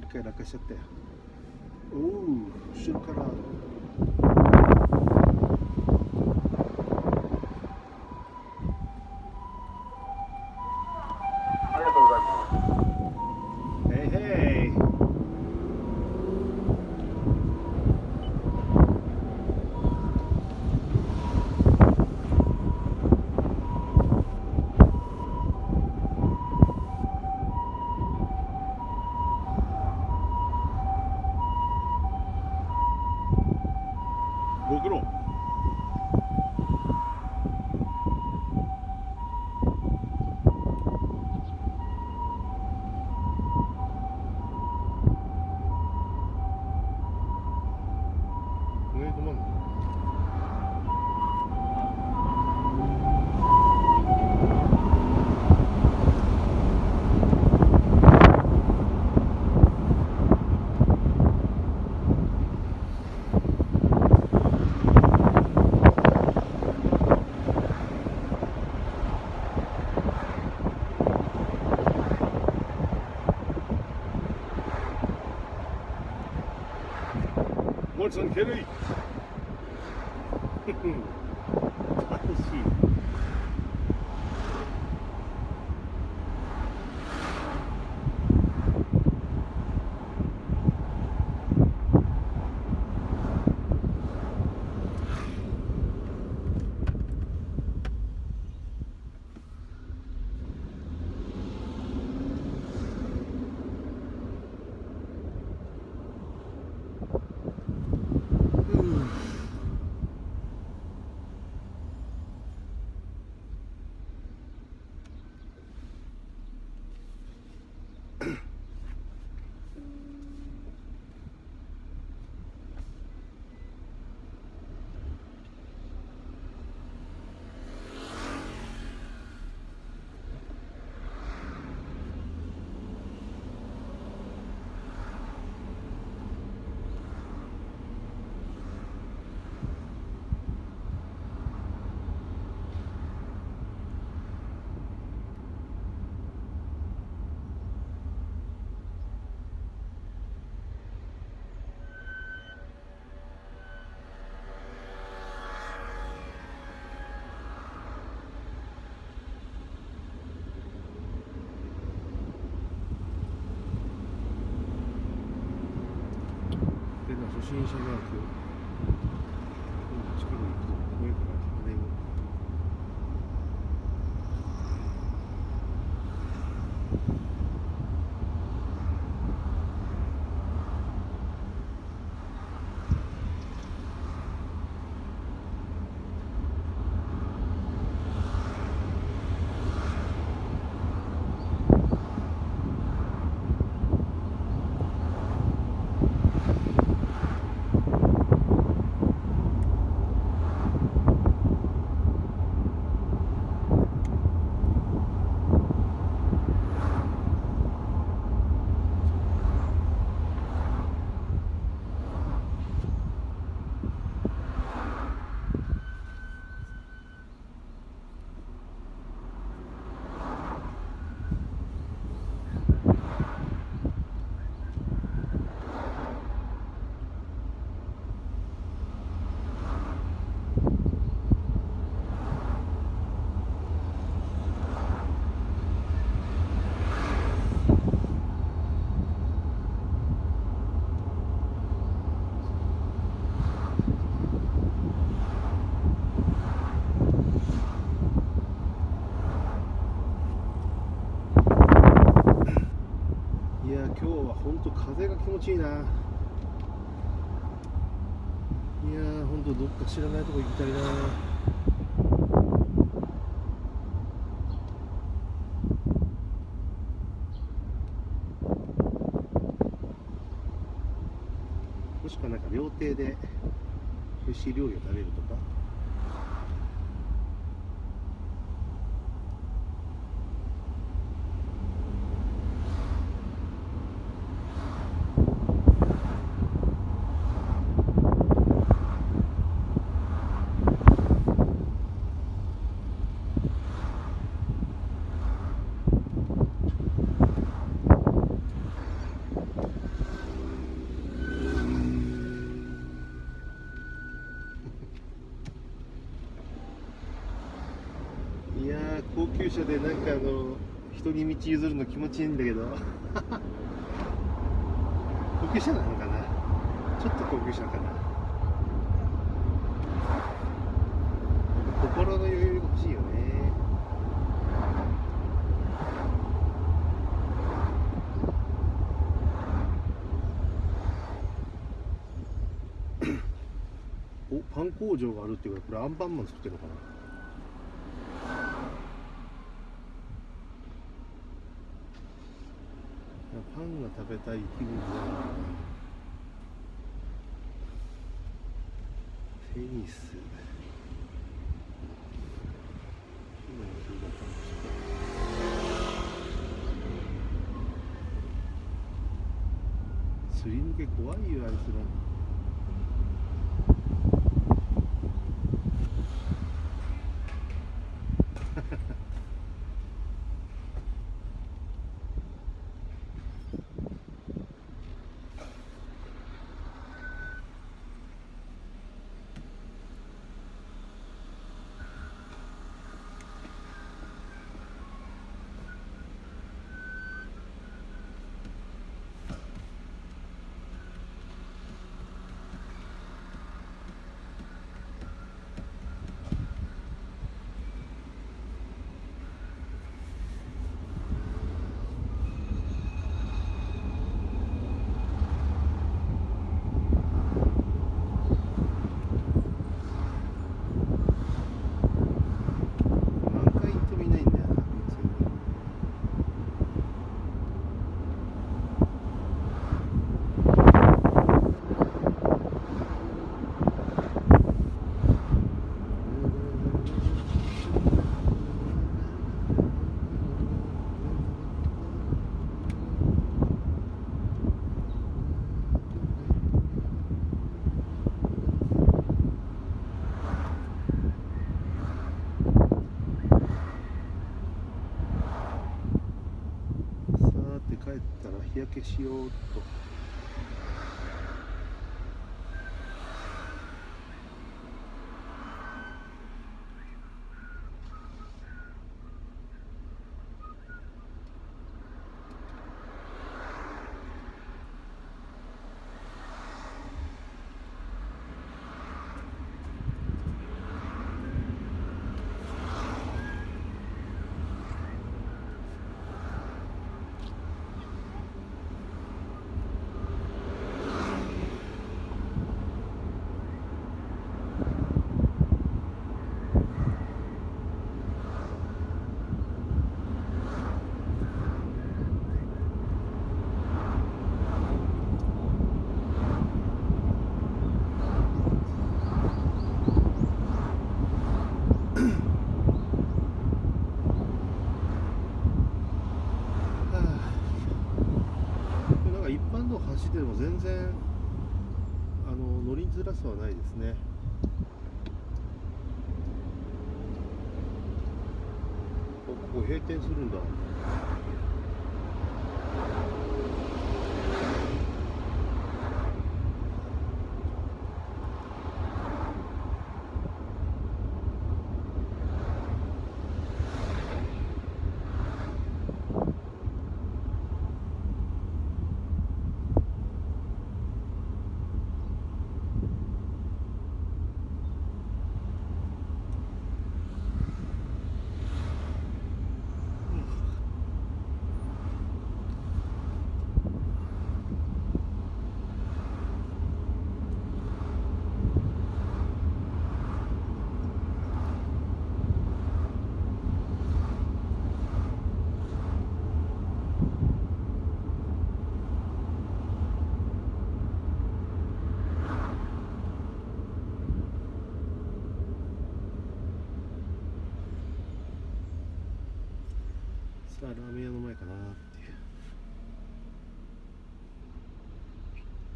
dekat dah kasat teh. Oh, syukur 5km 森さでな初心者マーク近くに行くと怖いからあれをいや今日は本当風が気持ちいいな。いやー本当どっか知らないとこ行きたいな。もしくはなんか料亭で美味しい料理を食べるとか。所でなんかあの人に道譲るの気持ちいいんだけど。高級車なのかな？ちょっと高級車かな？心の余裕が欲しいよね。おパン工場があるっていうからこれアンパンマン作ってるのかな？パンが食べたい気分だなテニス。今のそれだったすり抜け怖いよあいつら何回行ってもいないんだよなこいつさーて帰ったら日焼けしようとはあなんか一般道走ってても全然あのスはないですねここ閉店するんださあラーメン屋の前かな。